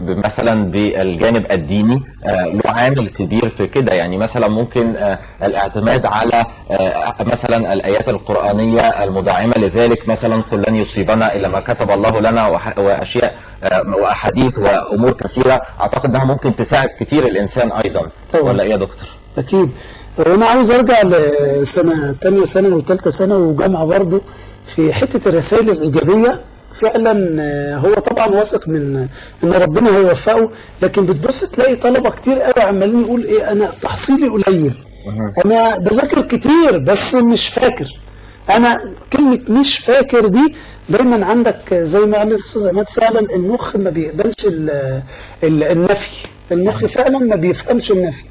مثلا بالجانب الديني له عامل كبير في كده. يعني مثلا ممكن الاعتماد على مثلا الآيات القرآنية المدعمة لذلك. مثلا قل لن يصيبنا إلا ما كتب الله لنا وأشياء وأحاديث وأمور كثيرة. أعتقد إنها ممكن تساعد كثير الإنسان أيضا. ولا إيه يا دكتور؟ أكيد. وأنا عاوز أرجع لسنة ثانية سنة وثالثه سنة وجامعة برضه في حتة الرسائل الإيجابية. فعلا هو طبعا واثق من إن ربنا هيوفقه لكن بتبص تلاقي طلبة كتير قوي عمالين يقول إيه أنا تحصيلي قليل. أنا بذاكر كتير بس مش فاكر. أنا كلمة مش فاكر دي دايما عندك زي ما قال الأستاذ عماد فعلا المخ ما بيقبلش ال ال النفي. المخ فعلا ما بيفهمش النفي.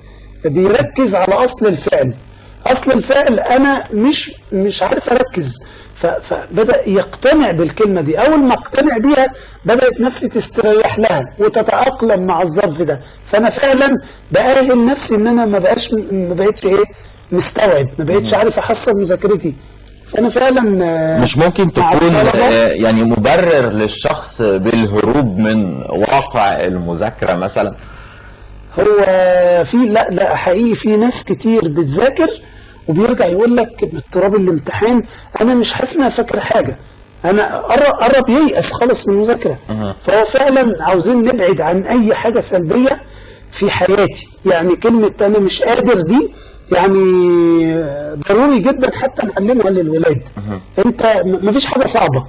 بيركز على أصل الفعل. أصل الفعل أنا مش مش عارف أركز. فبدأ يقتنع بالكلمة دي. أول ما اقتنع بيها بدأت نفسي تستريح لها وتتأقلم مع الظرف ده. فأنا فعلا بأهل نفسي إن أنا ما بقاش ما بقتش إيه مستوعب ما بقتش عارف أحصل مذاكرتي. فأنا فعلا مش ممكن تكون يعني مبرر للشخص بالهروب من واقع المذاكرة مثلا؟ هو في لا لا حقيقي في ناس كتير بتذاكر وبيرجع يقول لك باضطراب الامتحان أنا مش حاسس إن فاكر حاجة. أنا قرب ييأس خالص من المذاكرة. فهو فعلا عاوزين نبعد عن أي حاجة سلبية في حياتي. يعني كلمة أنا مش قادر دي يعني ضروري جدا حتى نعلمها للولاد. أنت مفيش حاجة صعبة.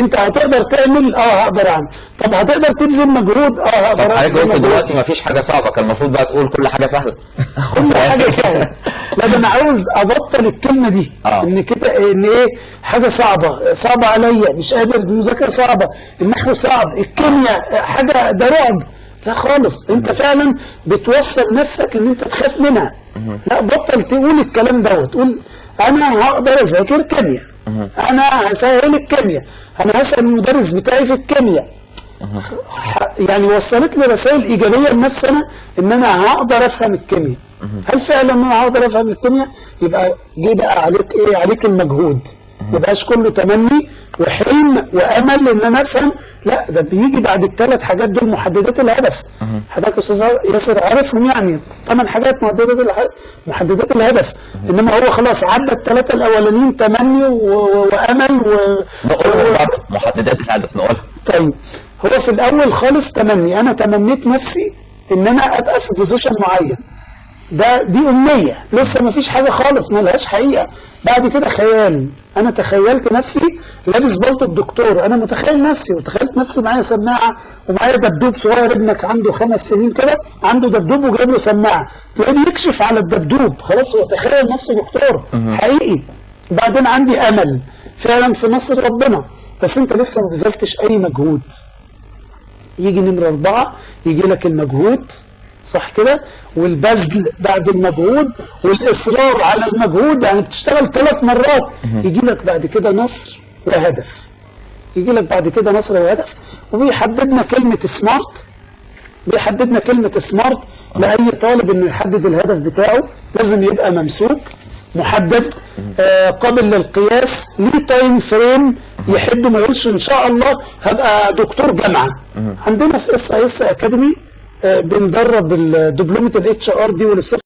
انت هتقدر تعمل؟ آه هقدر اعمل. طب هتقدر تبذل مجهود؟ آه هقدر طب حضرتك قلت دلوقتي ما فيش حاجة صعبة. كان المفروض بقى تقول كل حاجة سهلة. كل حاجة سهلة. لا ده أنا عاوز أبطل الكلمة دي آه. إن كده إن إيه؟ حاجة صعبة. صعبة عليا. مش قادر. المذاكرة صعبة. النحو صعب. الكيمياء حاجة ده رعب. لا خالص. أنت فعلا بتوصل نفسك إن أنت تخاف منها. لا بطل تقول الكلام دوت. تقول أنا هقدر أذاكر كيمياء. أنا هسهل الكيمياء. أنا هسأل المدرس بتاعي في الكيمياء. يعني وصلت لي رسائل إيجابية لنفسي أنا إن أنا هقدر أفهم الكيمياء. هل فعلا أنا هقدر أفهم الكيمياء؟ يبقى جه بقى عليك إيه؟ عليك المجهود. ما يبقاش كله تمني. وحلم وأمل إن أنا أفهم. لا ده بيجي بعد الثلاث حاجات دول محددات الهدف. حضرتك أستاذ ياسر عارفهم يعني. ثمان حاجات محددات الهدف محددات الهدف. إنما هو خلاص عدى الثلاثه الأولانيين تمني وأمل و... محددات الهدف نقولها طيب. هو في الأول خالص تمني. أنا تمنيت نفسي إن أنا أبقى في position معين. ده دي أمنية. لسه ما فيش حاجة خالص ما لهاش حقيقة. بعد كده خيال. أنا تخيلت نفسي لابس بلطو الدكتور. أنا متخيل نفسي وتخيلت نفسي معايا سماعة ومعايا دبدوب صغير ابنك عنده خمس سنين كده عنده دبدوب وجايب له سماعة. تلاقيه بيكشف على الدبدوب. خلاص هو تخيل نفسه دكتور. حقيقي. بعدين عندي أمل. فعلا في نصر ربنا. بس أنت لسه ما بذلتش أي مجهود. يجي نمرة أربعة يجي لك المجهود. صح كده؟ والبذل بعد المجهود والإصرار على المجهود يعني بتشتغل ثلاث مرات. يجي لك بعد كده نصر وهدف. يجي لك بعد كده نصر وهدف. وبيحددنا كلمة سمارت بيحددنا كلمة سمارت لأي طالب إنه يحدد الهدف بتاعه. لازم يبقى ممسوك محدد. آه قابل للقياس. ليه time frame يحب ما يقولش إن شاء الله هبقى دكتور جامعة. عندنا في SS Academy بندرب دبلومة ال HRD وال soft